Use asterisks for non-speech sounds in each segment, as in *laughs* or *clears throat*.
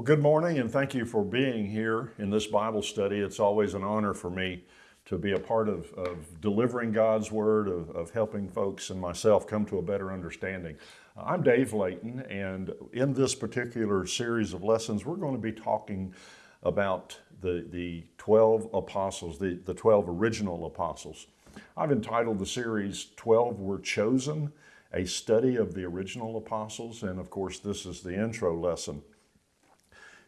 Well, good morning and thank you for being here in this Bible study. It's always an honor for me to be a part of, of delivering God's Word, of, of, helping folks and myself come to a better understanding. I'm Dave Layton, and in this particular series of lessons, we're going to be talking about the, the 12 apostles, the, the 12 original apostles. I've entitled the series 12 Were Chosen, a study of the original apostles, and of course, this is the intro lesson.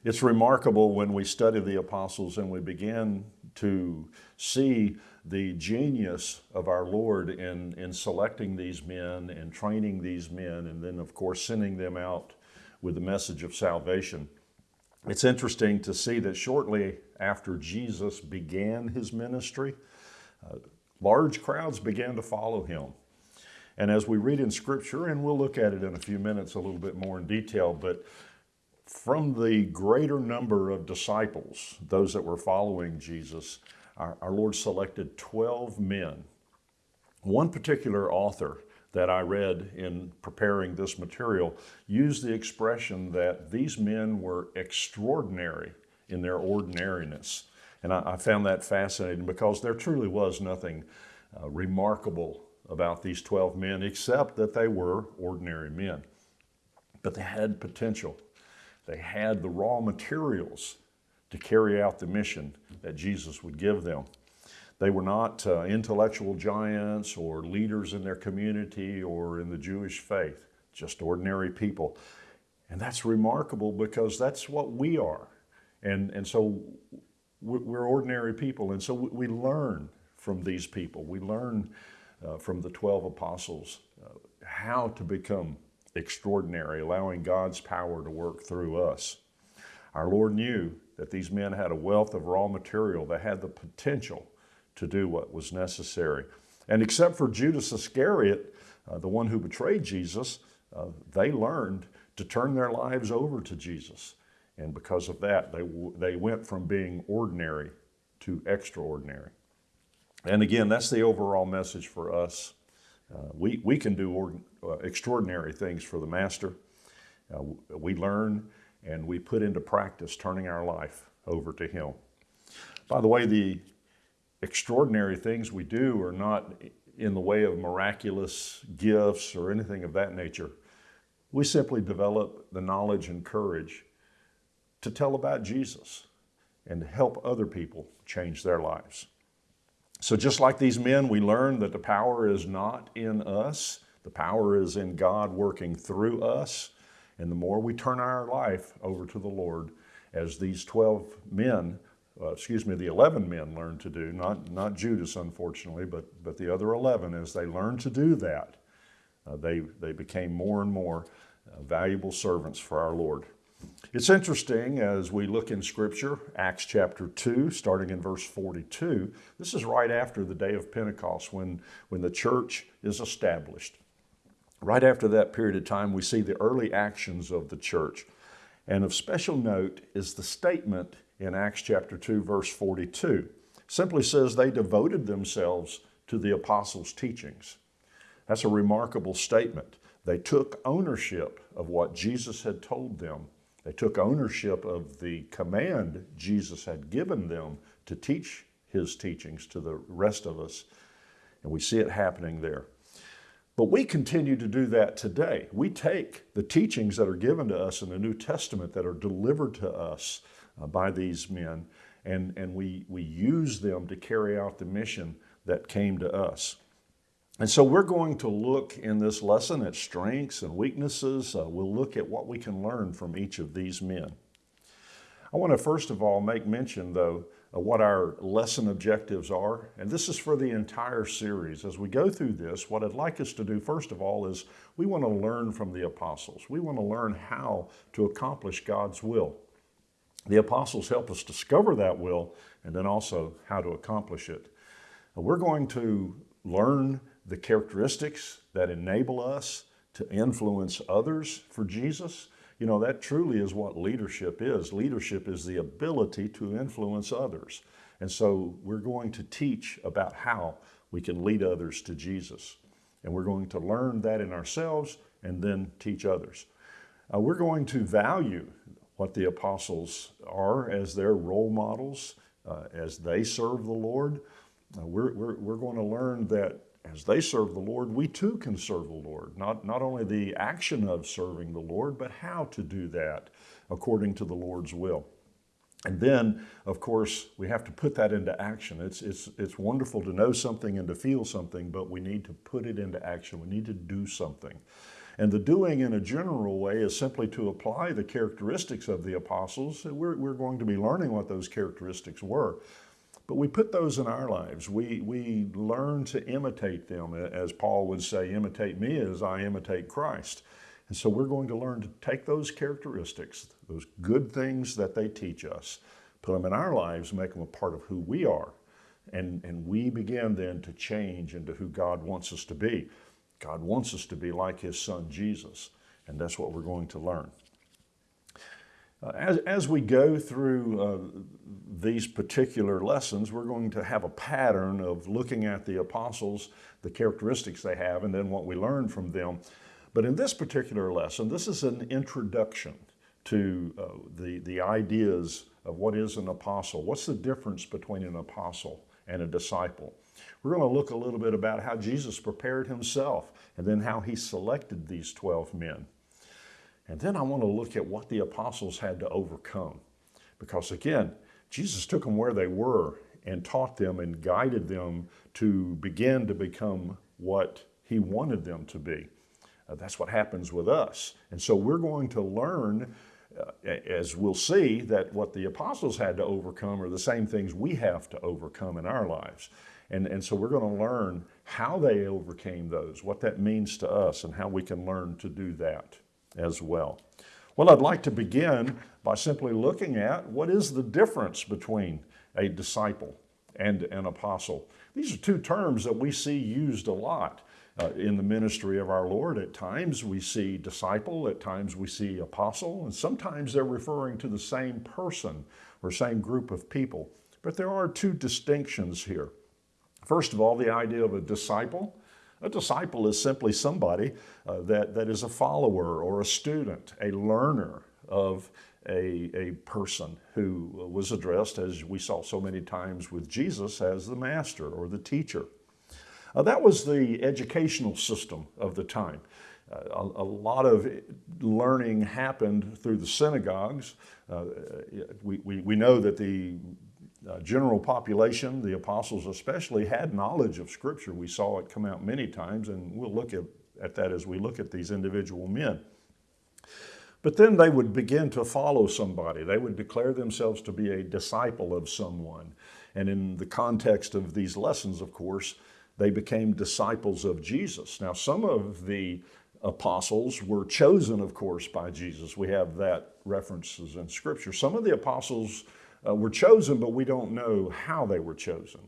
It's remarkable when we study the apostles and we begin to see the genius of our Lord in, in selecting these men and training these men, and then, of course, sending them out with the message of salvation. It's interesting to see that shortly after Jesus began his ministry, uh, large crowds began to follow him. And as we read in Scripture, and we'll look at it in a few minutes a little bit more in detail, but from the greater number of disciples, those that were following Jesus, our, our, Lord selected 12 men. One particular author that I read in preparing this material used the expression that these men were extraordinary in their ordinariness. And I, I found that fascinating because there truly was nothing uh, remarkable about these 12 men except that they were ordinary men. But they had potential. They had the raw materials to carry out the mission that Jesus would give them. They were not uh, intellectual giants or leaders in their community or in the Jewish faith, just ordinary people. And that's remarkable because that's what we are. And, and so we're ordinary people. And so we learn from these people. We learn uh, from the 12 apostles uh, how to become extraordinary, allowing God's power to work through us. Our Lord knew that these men had a wealth of raw material that had the potential to do what was necessary. And except for Judas Iscariot, uh, the one who betrayed Jesus, uh, they learned to turn their lives over to Jesus. And because of that, they, they went from being ordinary to extraordinary. And again, that's the overall message for us. Uh, we, we can do uh, extraordinary things for the Master. Uh, we learn and we put into practice turning our life over to Him. By the way, the extraordinary things we do are not in the way of miraculous gifts or anything of that nature. We simply develop the knowledge and courage to tell about Jesus and to help other people change their lives. So just like these men, we learn that the power is not in us, the power is in God working through us. And the more we turn our life over to the Lord, as these 12 men, uh, excuse me, the 11 men learned to do, not, not Judas, unfortunately, but, but the other 11, as they learned to do that, uh, they, they became more and more uh, valuable servants for our Lord. It's interesting as we look in Scripture, Acts chapter 2, starting in verse 42. This is right after the day of Pentecost when, when the church is established. Right after that period of time, we see the early actions of the church. And of special note is the statement in Acts chapter 2, verse 42. Simply says they devoted themselves to the apostles' teachings. That's a remarkable statement. They took ownership of what Jesus had told them. They took ownership of the command Jesus had given them to teach his teachings to the rest of us. And we see it happening there. But we continue to do that today. We take the teachings that are given to us in the New Testament that are delivered to us uh, by these men, and, and we, we use them to carry out the mission that came to us. And so we're going to look in this lesson at strengths and weaknesses. Uh, we'll look at what we can learn from each of these men. I want to first of all make mention, though, of what our lesson objectives are. And this is for the entire series. As we go through this, what I'd like us to do, first of all, is we want to learn from the apostles. We want to learn how to accomplish God's will. The apostles help us discover that will and then also how to accomplish it. We're going to learn the characteristics that enable us to influence others for Jesus. You know, that truly is what leadership is. Leadership is the ability to influence others. And so we're going to teach about how we can lead others to Jesus. And we're going to learn that in ourselves and then teach others. Uh, we're going to value what the apostles are as their role models, uh, as they serve the Lord. Uh, we're, we're, we're going to learn that as they serve the Lord, we too can serve the Lord. Not, not only the action of serving the Lord, but how to do that according to the Lord's will. And then, of course, we have to put that into action. It's, it's, it's wonderful to know something and to feel something, but we need to put it into action. We need to do something. And the doing in a general way is simply to apply the characteristics of the apostles. We're, we're going to be learning what those characteristics were. But we put those in our lives. We, we learn to imitate them. As Paul would say, imitate me as I imitate Christ. And so we're going to learn to take those characteristics, those good things that they teach us, put them in our lives, make them a part of who we are. And, and we begin then to change into who God wants us to be. God wants us to be like his son Jesus, and that's what we're going to learn. Uh, as, as we go through uh, these particular lessons, we're going to have a pattern of looking at the apostles, the characteristics they have, and then what we learn from them. But in this particular lesson, this is an introduction to uh, the, the ideas of what is an apostle. What's the difference between an apostle and a disciple? We're going to look a little bit about how Jesus prepared himself and then how he selected these 12 men. And then I want to look at what the apostles had to overcome. Because again, Jesus took them where they were and taught them and guided them to begin to become what he wanted them to be. Uh, that's what happens with us. And so we're going to learn, uh, as we'll see, that what the apostles had to overcome are the same things we have to overcome in our lives. And, and so we're going to learn how they overcame those, what that means to us, and how we can learn to do that as well. Well, I'd like to begin by simply looking at what is the difference between a disciple and an apostle. These are two terms that we see used a lot uh, in the ministry of our Lord. At times we see disciple, at times we see apostle, and sometimes they're referring to the same person or same group of people. But there are two distinctions here. First of all, the idea of a disciple. A disciple is simply somebody uh, that, that is a follower or a student, a learner of a, a person who was addressed, as we saw so many times with Jesus, as the master or the teacher. Uh, that was the educational system of the time. Uh, a, a, lot of learning happened through the synagogues. Uh, we, we, we know that the uh, general population, the apostles especially, had knowledge of Scripture. We saw it come out many times, and we'll look at, at that as we look at these individual men. But then they would begin to follow somebody. They would declare themselves to be a disciple of someone. And in the context of these lessons, of course, they became disciples of Jesus. Now, some of the apostles were chosen, of course, by Jesus. We have that references in Scripture. Some of the apostles uh, were chosen, but we don't know how they were chosen.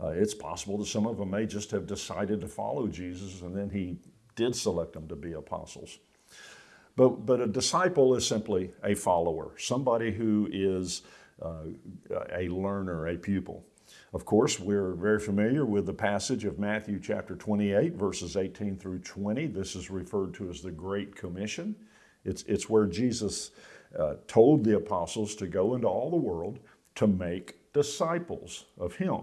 Uh, it's possible that some of them may just have decided to follow Jesus and then he did select them to be apostles. But, but a disciple is simply a follower, somebody who is uh, a learner, a pupil. Of course, we're very familiar with the passage of Matthew chapter 28, verses 18 through 20. This is referred to as the Great Commission. It's, it's where Jesus uh, told the apostles to go into all the world to make disciples of him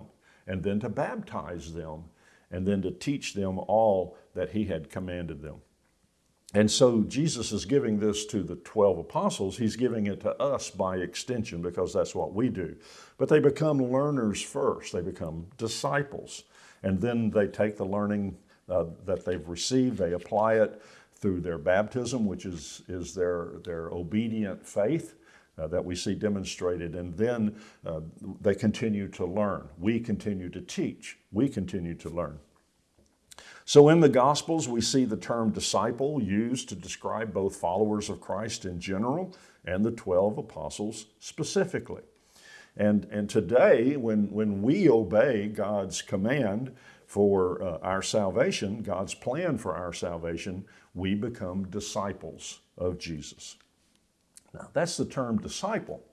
and then to baptize them and then to teach them all that he had commanded them. And so Jesus is giving this to the 12 apostles. He's giving it to us by extension because that's what we do. But they become learners first. They become disciples. And then they take the learning uh, that they've received, they apply it through their baptism, which is, is their, their obedient faith uh, that we see demonstrated. And then uh, they continue to learn. We continue to teach. We continue to learn. So in the Gospels, we see the term disciple used to describe both followers of Christ in general and the 12 apostles specifically. And, and today, when, when we obey God's command for uh, our salvation, God's plan for our salvation, we become disciples of Jesus. Now, that's the term disciple.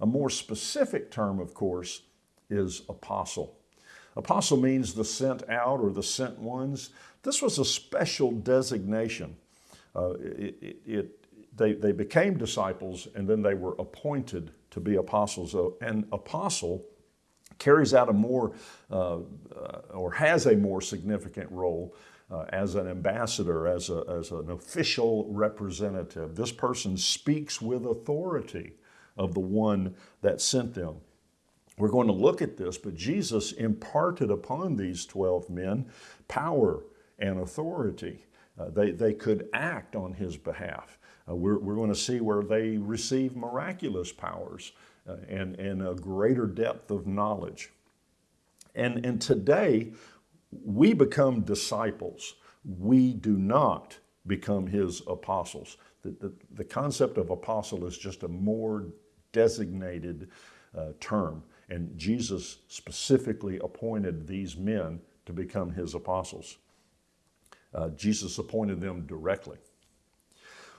A more specific term, of course, is apostle. Apostle means the sent out or the sent ones. This was a special designation. Uh, it, it, they, they became disciples and then they were appointed to be apostles. An apostle carries out a more, uh, uh, or has a more significant role uh, as an ambassador, as, a, as an official representative. This person speaks with authority of the one that sent them. We're going to look at this, but Jesus imparted upon these 12 men power and authority. Uh, they, they could act on his behalf. Uh, we're, we're going to see where they receive miraculous powers uh, and, and a greater depth of knowledge. And, and today, we become disciples. We do not become his apostles. The, the, the concept of apostle is just a more designated uh, term. And Jesus specifically appointed these men to become his apostles. Uh, Jesus appointed them directly.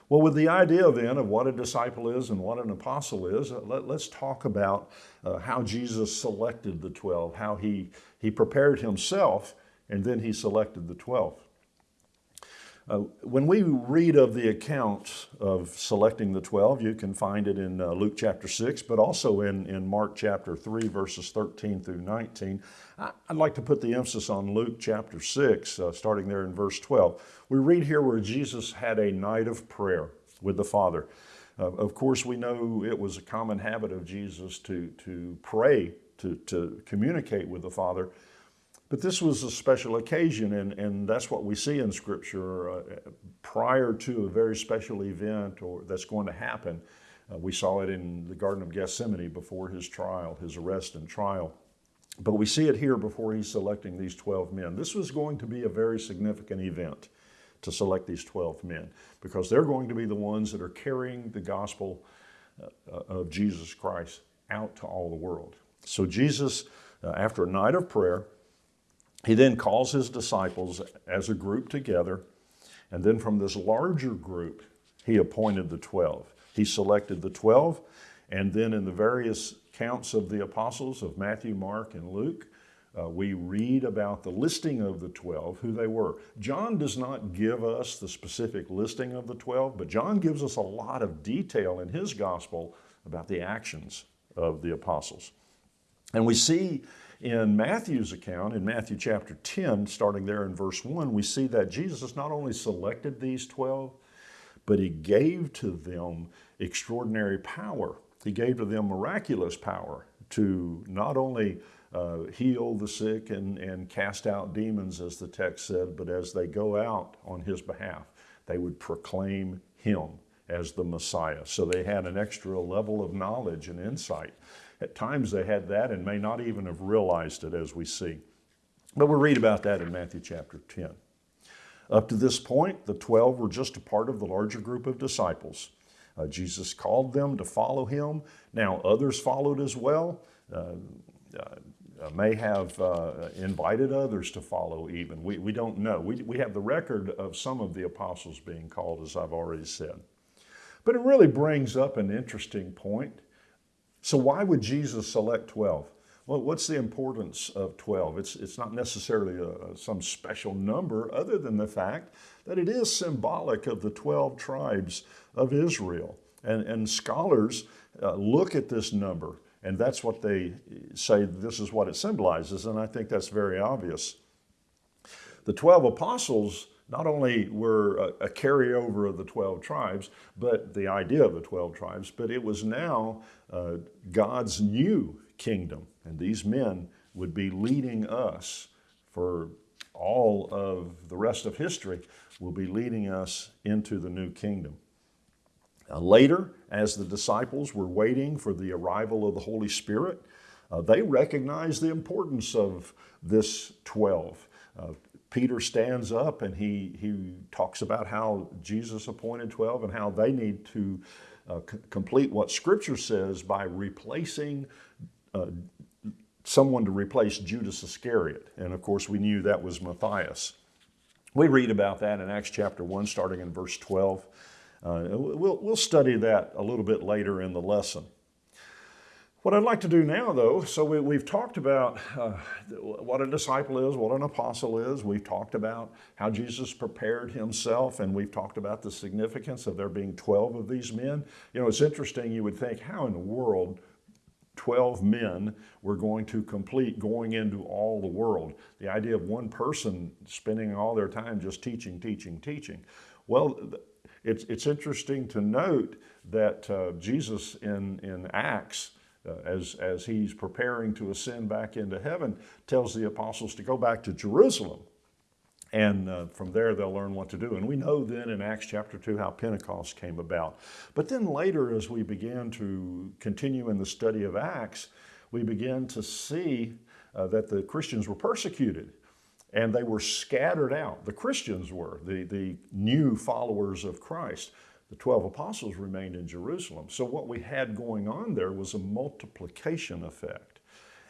Well, with the idea then of what a disciple is and what an apostle is, uh, let, us talk about uh, how Jesus selected the 12, how he, he prepared himself, and then he selected the 12. Uh, when we read of the account of selecting the 12, you can find it in uh, Luke chapter 6, but also in, in Mark chapter 3, verses 13 through 19. I, would like to put the emphasis on Luke chapter 6, uh, starting there in verse 12. We read here where Jesus had a night of prayer with the Father. Uh, of course, we know it was a common habit of Jesus to, to pray, to, to communicate with the Father but this was a special occasion, and, and that's what we see in Scripture. Uh, prior to a very special event or that's going to happen, uh, we saw it in the Garden of Gethsemane before his trial, his arrest and trial. But we see it here before he's selecting these 12 men. This was going to be a very significant event to select these 12 men because they're going to be the ones that are carrying the gospel uh, of Jesus Christ out to all the world. So Jesus, uh, after a night of prayer, he then calls his disciples as a group together, and then from this larger group, he appointed the 12. He selected the 12, and then in the various counts of the apostles of Matthew, Mark, and Luke, uh, we read about the listing of the 12, who they were. John does not give us the specific listing of the 12, but John gives us a lot of detail in his gospel about the actions of the apostles. And we see in Matthew's account, in Matthew chapter 10, starting there in verse 1, we see that Jesus not only selected these 12, but he gave to them extraordinary power. He gave to them miraculous power to not only uh, heal the sick and, and cast out demons, as the text said, but as they go out on his behalf, they would proclaim him as the Messiah. So they had an extra level of knowledge and insight at times they had that and may not even have realized it as we see. But we'll read about that in Matthew chapter 10. Up to this point, the 12 were just a part of the larger group of disciples. Uh, Jesus called them to follow him. Now, others followed as well, uh, uh, may have uh, invited others to follow even. We, we don't know. We, we have the record of some of the apostles being called, as I've already said. But it really brings up an interesting point so why would Jesus select 12? Well, what's the importance of 12? It's, it's not necessarily a, some special number other than the fact that it is symbolic of the 12 tribes of Israel. And, and scholars uh, look at this number and that's what they say this is what it symbolizes. And I think that's very obvious. The 12 apostles not only were a, a, carryover of the 12 tribes, but the idea of the 12 tribes, but it was now uh, God's new kingdom. And these men would be leading us for all of the rest of history, will be leading us into the new kingdom. Uh, later, as the disciples were waiting for the arrival of the Holy Spirit, uh, they recognized the importance of this 12. Uh, Peter stands up and he, he talks about how Jesus appointed 12 and how they need to uh, complete what Scripture says by replacing uh, someone to replace Judas Iscariot. And of course, we knew that was Matthias. We read about that in Acts chapter 1, starting in verse 12. Uh, we'll, we'll study that a little bit later in the lesson. What I'd like to do now, though, so we, have talked about uh, what a disciple is, what an apostle is. We've talked about how Jesus prepared himself, and we've talked about the significance of there being 12 of these men. You know, it's interesting, you would think, how in the world 12 men were going to complete going into all the world? The idea of one person spending all their time just teaching, teaching, teaching. Well, it's, it's interesting to note that uh, Jesus in, in Acts as, as he's preparing to ascend back into heaven, tells the apostles to go back to Jerusalem. And uh, from there, they'll learn what to do. And we know then in Acts chapter 2 how Pentecost came about. But then later, as we began to continue in the study of Acts, we began to see uh, that the Christians were persecuted and they were scattered out. The Christians were, the, the new followers of Christ the 12 apostles remained in Jerusalem. So what we had going on there was a multiplication effect.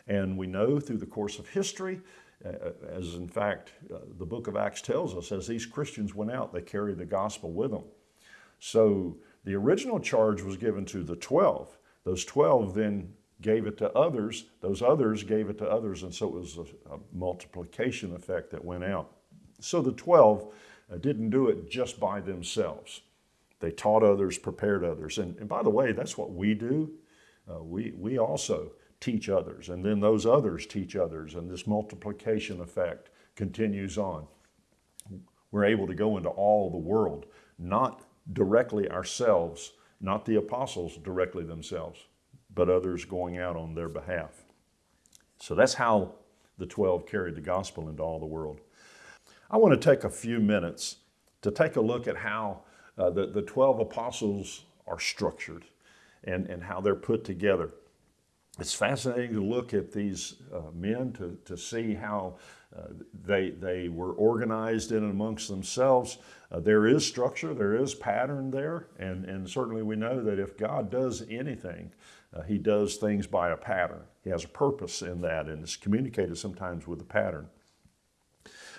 And we know through the course of history, uh, as in fact uh, the book of Acts tells us, as these Christians went out, they carried the gospel with them. So the original charge was given to the 12. Those 12 then gave it to others. Those others gave it to others. And so it was a, a multiplication effect that went out. So the 12 uh, didn't do it just by themselves. They taught others, prepared others. And, and by the way, that's what we do. Uh, we, we also teach others, and then those others teach others, and this multiplication effect continues on. We're able to go into all the world, not directly ourselves, not the apostles directly themselves, but others going out on their behalf. So that's how the 12 carried the gospel into all the world. I want to take a few minutes to take a look at how uh, the, the 12 apostles are structured and, and how they're put together. It's fascinating to look at these uh, men to, to see how uh, they, they were organized in and amongst themselves. Uh, there is structure, there is pattern there, and, and certainly we know that if God does anything, uh, He does things by a pattern. He has a purpose in that, and it's communicated sometimes with a pattern.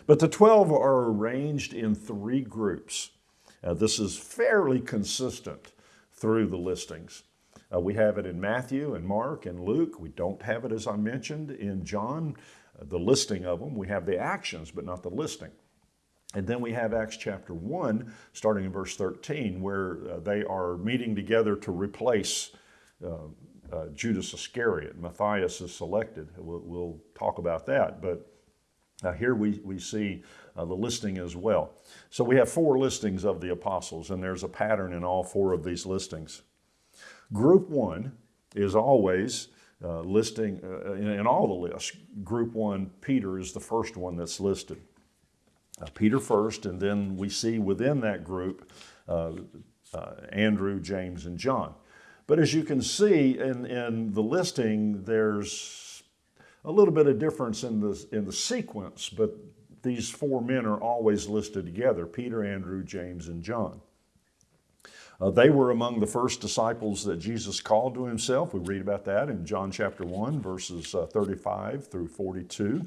But the 12 are arranged in three groups. Uh, this is fairly consistent through the listings. Uh, we have it in Matthew and Mark and Luke. We don't have it, as I mentioned, in John, uh, the listing of them. We have the actions, but not the listing. And then we have Acts chapter 1, starting in verse 13, where uh, they are meeting together to replace uh, uh, Judas Iscariot. Matthias is selected. We'll, we'll talk about that. But here we, we see uh, the listing as well. So we have four listings of the apostles, and there's a pattern in all four of these listings. Group one is always uh, listing, uh, in, in, all the lists, group one, Peter is the first one that's listed. Uh, Peter first, and then we see within that group uh, uh, Andrew, James, and John. But as you can see in, in the listing, there's a little bit of difference in the, in the sequence, but these four men are always listed together Peter, Andrew, James, and John. Uh, they were among the first disciples that Jesus called to himself. We read about that in John chapter 1, verses uh, 35 through 42.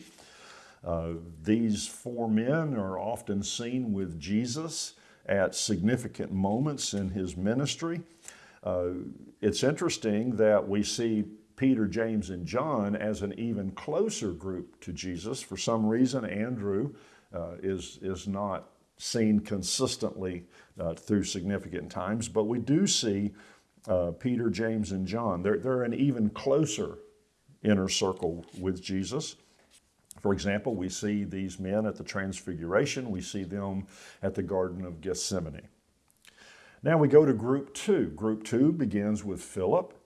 Uh, these four men are often seen with Jesus at significant moments in his ministry. Uh, it's interesting that we see Peter, James, and John as an even closer group to Jesus. For some reason, Andrew uh, is, is not seen consistently uh, through significant times, but we do see uh, Peter, James, and John. They're, they're an even closer inner circle with Jesus. For example, we see these men at the Transfiguration, we see them at the Garden of Gethsemane. Now we go to group two. Group two begins with Philip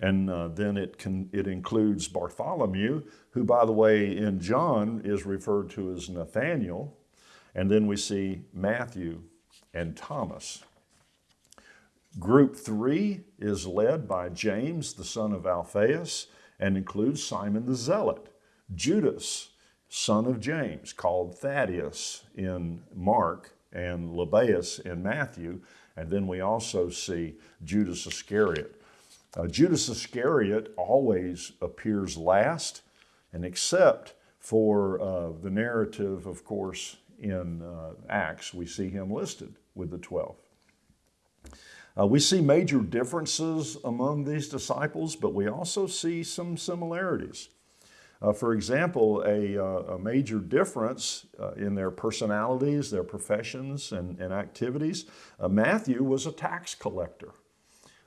and uh, then it, can, it includes Bartholomew, who, by the way, in John is referred to as Nathaniel. And then we see Matthew and Thomas. Group three is led by James, the son of Alphaeus, and includes Simon the Zealot, Judas, son of James, called Thaddeus in Mark, and Lebbaeus in Matthew. And then we also see Judas Iscariot. Uh, Judas Iscariot always appears last, and except for uh, the narrative, of course, in uh, Acts, we see him listed with the 12. Uh, we see major differences among these disciples, but we also see some similarities. Uh, for example, a, uh, a major difference in their personalities, their professions, and, and activities. Matthew was a tax collector,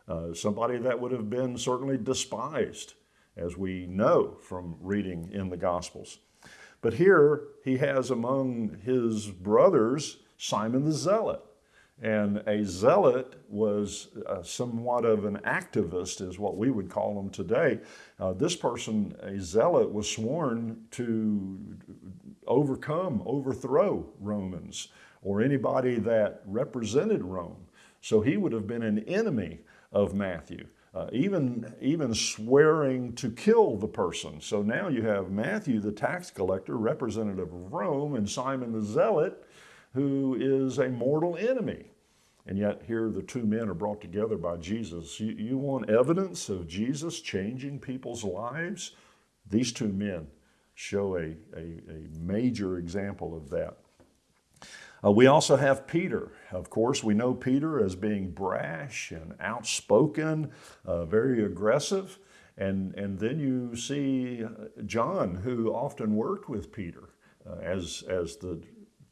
uh, somebody that would have been certainly despised, as we know from reading in the Gospels. But here he has among his brothers Simon the Zealot. And a zealot was uh, somewhat of an activist, is what we would call them today. Uh, this person, a zealot, was sworn to overcome, overthrow Romans or anybody that represented Rome. So he would have been an enemy of Matthew. Uh, even, even swearing to kill the person. So now you have Matthew, the tax collector, representative of Rome, and Simon the Zealot, who is a mortal enemy. And yet here the two men are brought together by Jesus. You, you want evidence of Jesus changing people's lives? These two men show a, a, a major example of that. Uh, we also have Peter. Of course, we know Peter as being brash and outspoken, uh, very aggressive. And, and then you see John, who often worked with Peter uh, as, as the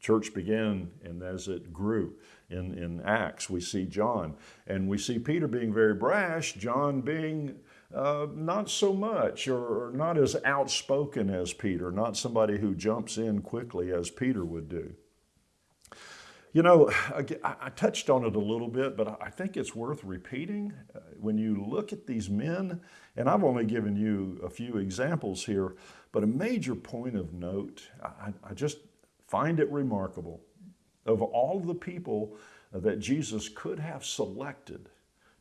church began and as it grew in, in Acts. We see John and we see Peter being very brash, John being uh, not so much or not as outspoken as Peter, not somebody who jumps in quickly as Peter would do. You know, *sighs* I touched on it a little bit, but I think it's worth repeating. Uh, when you look at these men, and I've only given you a few examples here, but a major point of note, I, I just find it remarkable. Of all the people that Jesus could have selected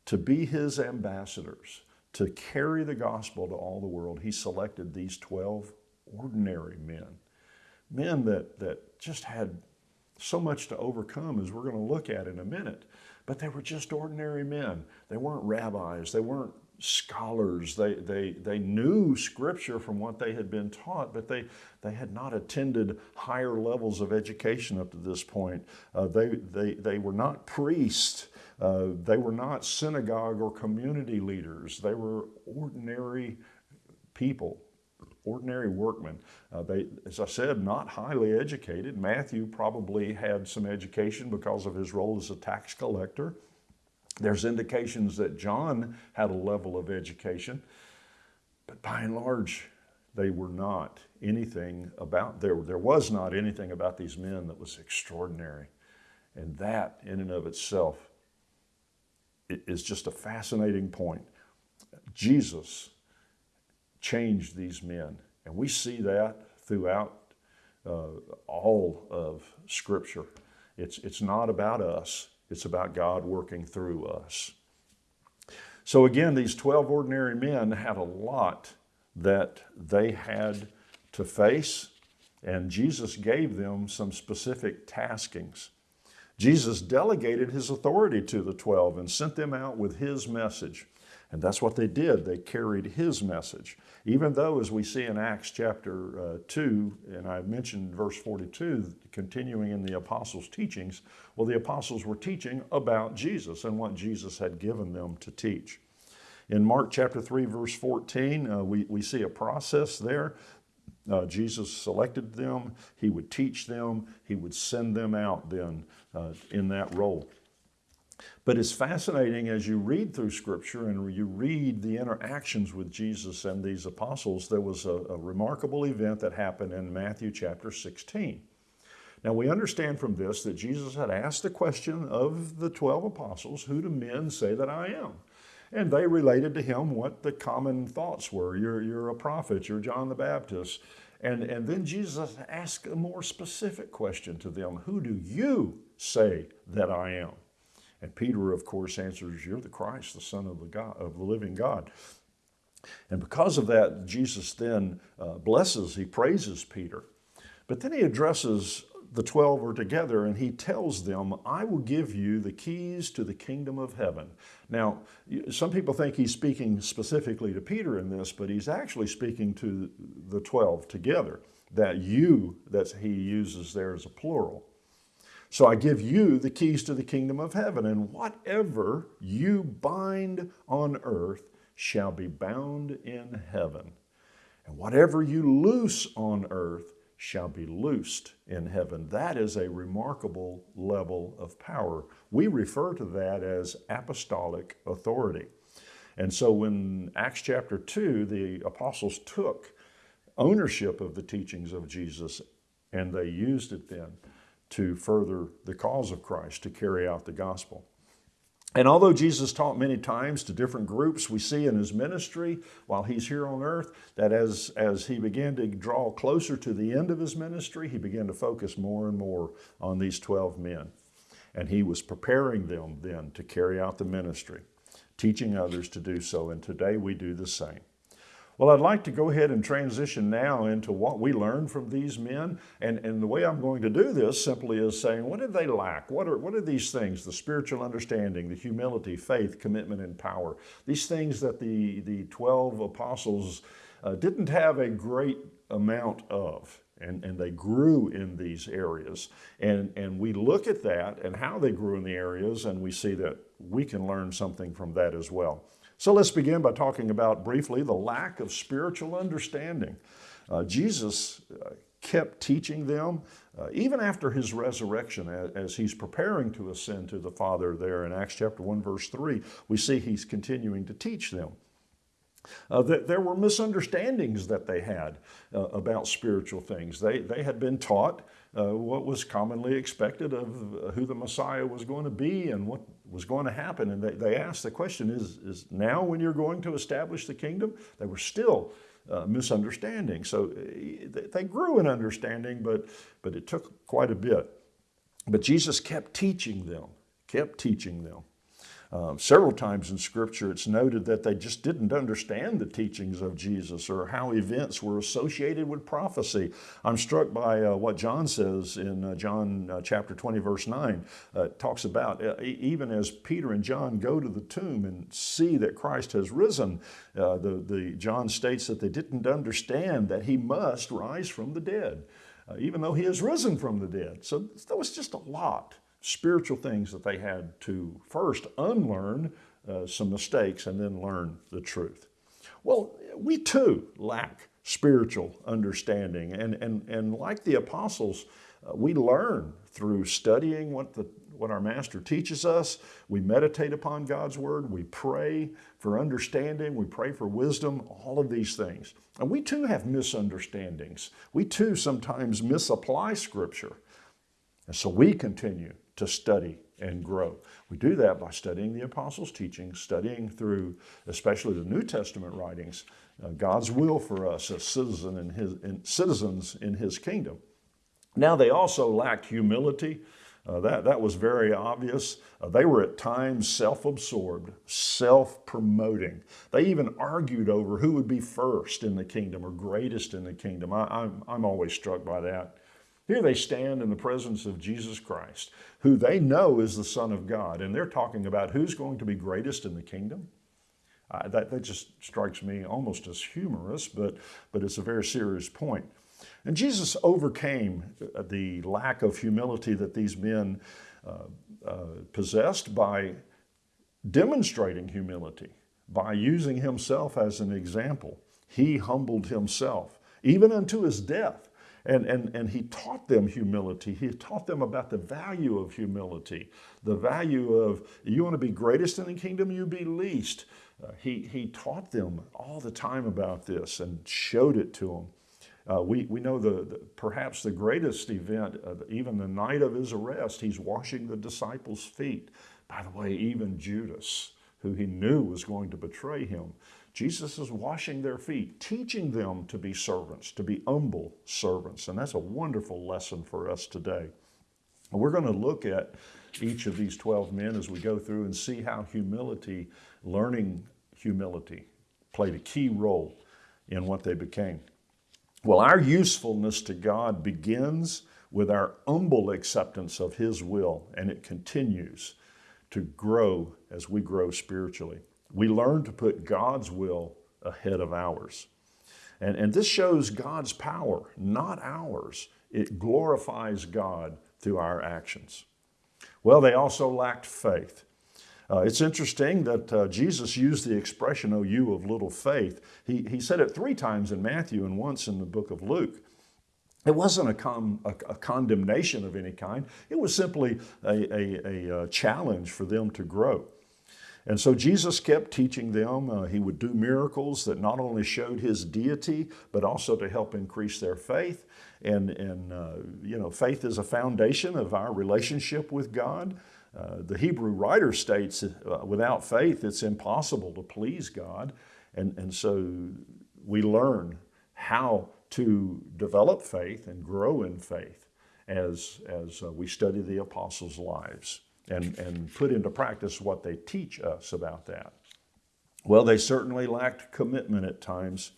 to be his ambassadors, to carry the gospel to all the world, he selected these 12 ordinary men. Men that, that just had so much to overcome, as we're going to look at in a minute. But they were just ordinary men. They weren't rabbis. They weren't scholars. They, they, they knew scripture from what they had been taught, but they, they had not attended higher levels of education up to this point. Uh, they, they, they were not priests. Uh, they were not synagogue or community leaders. They were ordinary people, ordinary workmen. Uh, they, as I said, not highly educated. Matthew probably had some education because of his role as a tax collector. There's indications that John had a level of education, but by and large, they were not anything about, there, there was not anything about these men that was extraordinary. And that, in and of itself, is just a fascinating point. Jesus changed these men, and we see that throughout uh, all of Scripture. It's, it's not about us, it's about God working through us. So again, these 12 ordinary men had a lot that they had to face, and Jesus gave them some specific taskings. Jesus delegated his authority to the 12 and sent them out with his message. And that's what they did. They carried his message. Even though, as we see in Acts chapter uh, 2, and I mentioned verse 42, continuing in the apostles' teachings, well, the apostles were teaching about Jesus and what Jesus had given them to teach. In Mark chapter 3, verse 14, uh, we, we see a process there. Uh, Jesus selected them, he would teach them, he would send them out then uh, in that role. But it's fascinating as you read through Scripture and you read the interactions with Jesus and these apostles, there was a, a, remarkable event that happened in Matthew chapter 16. Now we understand from this that Jesus had asked the question of the 12 apostles, who do men say that I am? And they related to him what the common thoughts were. You're, you're a prophet, you're John the Baptist. And, and then Jesus asked a more specific question to them, who do you say that I am? And Peter, of course, answers, You're the Christ, the Son of the, God, of the living God. And because of that, Jesus then uh, blesses, he praises Peter. But then he addresses the 12 are together and he tells them, I will give you the keys to the kingdom of heaven. Now, some people think he's speaking specifically to Peter in this, but he's actually speaking to the 12 together. That you that he uses there as a plural. So I give you the keys to the kingdom of heaven, and whatever you bind on earth shall be bound in heaven. And whatever you loose on earth shall be loosed in heaven. That is a remarkable level of power. We refer to that as apostolic authority. And so when Acts chapter 2, the apostles took ownership of the teachings of Jesus and they used it then to further the cause of Christ, to carry out the gospel. And although Jesus taught many times to different groups, we see in his ministry while he's here on earth that as, as he began to draw closer to the end of his ministry, he began to focus more and more on these 12 men. And he was preparing them then to carry out the ministry, teaching others to do so. And today we do the same. Well, I'd like to go ahead and transition now into what we learned from these men. And, and the way I'm going to do this simply is saying, what did they lack? What are, what are these things? The spiritual understanding, the humility, faith, commitment, and power. These things that the, the 12 apostles uh, didn't have a great amount of. And, and they grew in these areas. And, and we look at that and how they grew in the areas, and we see that we can learn something from that as well. So let's begin by talking about briefly the lack of spiritual understanding. Uh, Jesus uh, kept teaching them, uh, even after his resurrection, as, as, he's preparing to ascend to the Father there in Acts chapter 1, verse 3, we see he's continuing to teach them. Uh, that there were misunderstandings that they had uh, about spiritual things. They, they had been taught what was commonly expected of who the Messiah was going to be and what was going to happen. And they, they asked the question is, is now when you're going to establish the kingdom? They were still uh, misunderstanding. So uh, they grew in understanding, but, but it took quite a bit. But Jesus kept teaching them, kept teaching them. Uh, several times in Scripture, it's noted that they just didn't understand the teachings of Jesus or how events were associated with prophecy. I'm struck by uh, what John says in uh, John uh, chapter 20, verse 9. Uh, talks about even as Peter and John go to the tomb and see that Christ has risen, the, the, John states that they didn't understand that he must rise from the dead, even though he has risen from the dead. So that was just a lot spiritual things that they had to first unlearn uh, some mistakes and then learn the truth. Well, we too lack spiritual understanding. And, and, and like the apostles, uh, we learn through studying what, the, what our master teaches us. We meditate upon God's word. We pray for understanding. We pray for wisdom, all of these things. And we too have misunderstandings. We too sometimes misapply scripture. And so we continue to study and grow. We do that by studying the apostles' teachings, studying through especially the New Testament writings, uh, God's will for us as citizen in his, in, citizens in His kingdom. Now, they also lacked humility. Uh, that, that was very obvious. Uh, they were at times self absorbed, self promoting. They even argued over who would be first in the kingdom or greatest in the kingdom. I, I'm, I'm always struck by that. Here they stand in the presence of Jesus Christ, who they know is the Son of God, and they're talking about who's going to be greatest in the kingdom. Uh, that, that just strikes me almost as humorous, but, but it's a very serious point. And Jesus overcame the lack of humility that these men uh, uh, possessed by demonstrating humility, by using himself as an example. He humbled himself, even unto his death. And, and, and he taught them humility. He taught them about the value of humility, the value of you want to be greatest in the kingdom, you be least. Uh, he, he taught them all the time about this and showed it to them. Uh, we, we know the, the, perhaps the greatest event, uh, even the night of his arrest, he's washing the disciples' feet. By the way, even Judas, who he knew was going to betray him, Jesus is washing their feet, teaching them to be servants, to be humble servants. And that's a wonderful lesson for us today. And we're going to look at each of these 12 men as we go through and see how humility, learning humility, played a key role in what they became. Well, our usefulness to God begins with our humble acceptance of His will, and it continues to grow as we grow spiritually. We learn to put God's will ahead of ours. And, and this shows God's power, not ours. It glorifies God through our actions. Well, they also lacked faith. Uh, it's interesting that uh, Jesus used the expression, O you of little faith. He, he said it three times in Matthew and once in the book of Luke. It wasn't a, con, a, a condemnation of any kind. It was simply a, a, a, uh, challenge for them to grow. And so Jesus kept teaching them. Uh, he would do miracles that not only showed his deity, but also to help increase their faith. And, and uh, you know, faith is a foundation of our relationship with God. Uh, the Hebrew writer states, uh, without faith, it's impossible to please God. And, and so we learn how to develop faith and grow in faith as, as uh, we study the apostles' lives and, and put into practice what they teach us about that. Well, they certainly lacked commitment at times.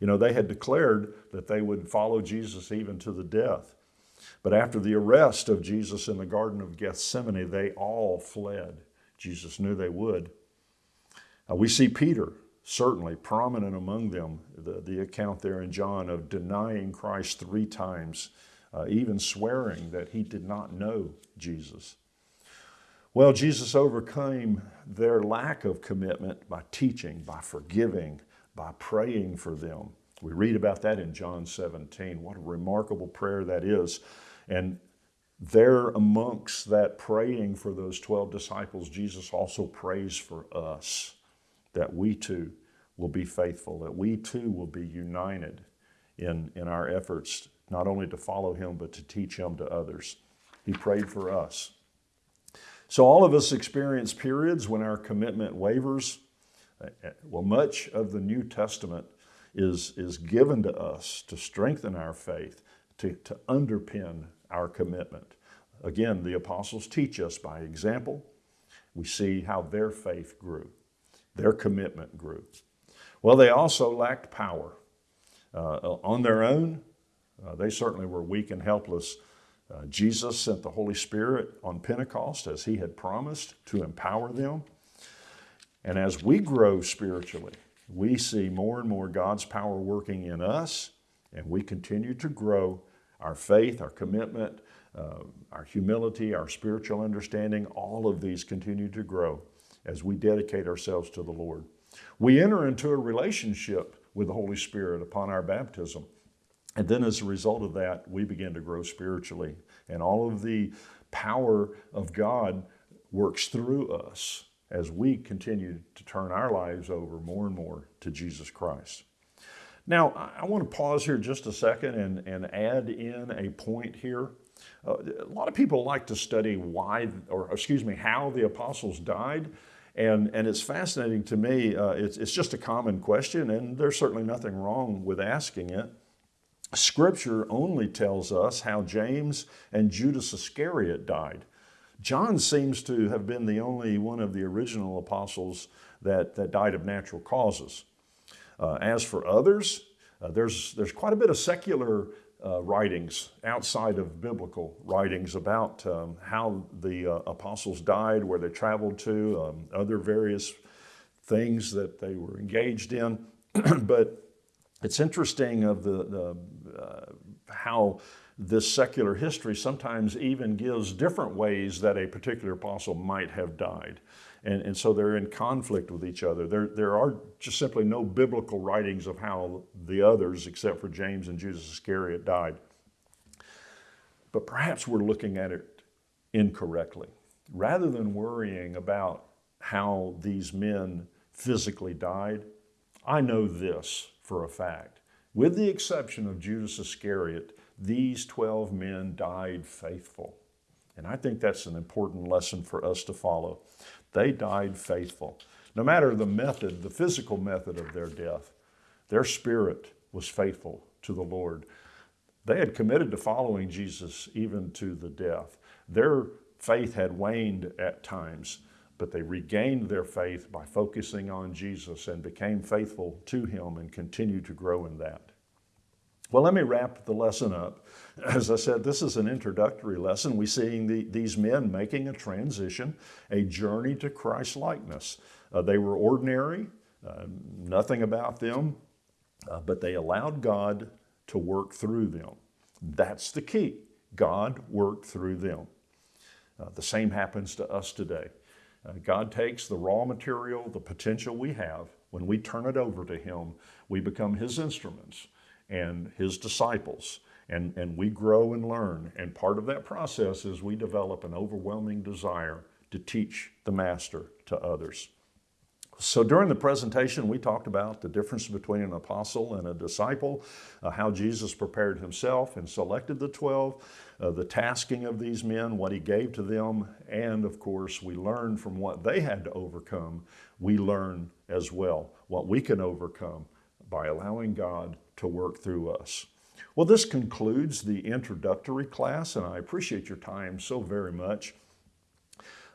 You know, they had declared that they would follow Jesus even to the death. But after the arrest of Jesus in the Garden of Gethsemane, they all fled. Jesus knew they would. Uh, we see Peter, certainly prominent among them, the, the account there in John of denying Christ three times, uh, even swearing that he did not know Jesus. Well, Jesus overcame their lack of commitment by teaching, by forgiving, by praying for them. We read about that in John 17. What a remarkable prayer that is. And there amongst that praying for those 12 disciples, Jesus also prays for us that we too will be faithful, that we too will be united in, in our efforts not only to follow him, but to teach him to others. He prayed for us. So all of us experience periods when our commitment wavers. Well, much of the New Testament is, is given to us to strengthen our faith, to, to underpin our commitment. Again, the apostles teach us by example. We see how their faith grew, their commitment grew. Well, they also lacked power. Uh, on their own, uh, they certainly were weak and helpless. Uh, Jesus sent the Holy Spirit on Pentecost as he had promised to empower them. And as we grow spiritually, we see more and more God's power working in us, and we continue to grow our faith, our commitment, uh, our humility, our spiritual understanding, all of these continue to grow as we dedicate ourselves to the Lord. We enter into a relationship with the Holy Spirit upon our baptism. And then as a result of that, we begin to grow spiritually. And all of the power of God works through us as we continue to turn our lives over more and more to Jesus Christ. Now, I want to pause here just a second and, and add in a point here. Uh, a lot of people like to study why, or excuse me, how the apostles died. And, and it's fascinating to me. Uh, it's, it's just a common question, and there's certainly nothing wrong with asking it. Scripture only tells us how James and Judas Iscariot died. John seems to have been the only one of the original apostles that, that died of natural causes. Uh, as for others, uh, there's, there's quite a bit of secular uh, writings outside of biblical writings about um, how the uh, apostles died, where they traveled to, um, other various things that they were engaged in. *clears throat* but it's interesting of the, the Uh, how this secular history sometimes even gives different ways that a particular apostle might have died. And, and so they're in conflict with each other. There, there are just simply no biblical writings of how the others, except for James and Judas Iscariot, died. But perhaps we're looking at it incorrectly. Rather than worrying about how these men physically died, I know this for a fact. With the exception of Judas Iscariot, these 12 men died faithful. And I think that's an important lesson for us to follow. They died faithful. No matter the method, the physical method of their death, their spirit was faithful to the Lord. They had committed to following Jesus even to the death. Their faith had waned at times, but they regained their faith by focusing on Jesus and became faithful to him and continued to grow in that. Well, let me wrap the lesson up. *laughs* As I said, this is an introductory lesson. We're seeing the, these men making a transition, a journey to Christ likeness. Uh, they were ordinary, uh, nothing about them, uh, but they allowed God to work through them. That's the key. God worked through them. Uh, the same happens to us today. Uh, God takes the raw material, the potential we have, when we turn it over to Him, we become His instruments and His disciples, and, and we grow and learn. And part of that process is we develop an overwhelming desire to teach the Master to others. So during the presentation, we talked about the difference between an apostle and a disciple, uh, how Jesus prepared himself and selected the 12, uh, the tasking of these men, what he gave to them, and of course, we learned from what they had to overcome, we learn as well what we can overcome by allowing God to work through us. Well, this concludes the introductory class, and I appreciate your time so very much.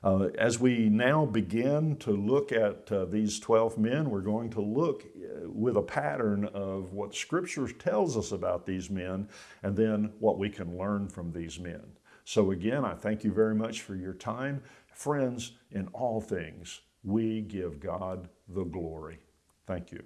Uh, as we now begin to look at uh, these 12 men, we're going to look uh, with a pattern of what Scripture tells us about these men and then what we can learn from these men. So again, I thank you very much for your time. Friends, in all things, we give God the glory. Thank you.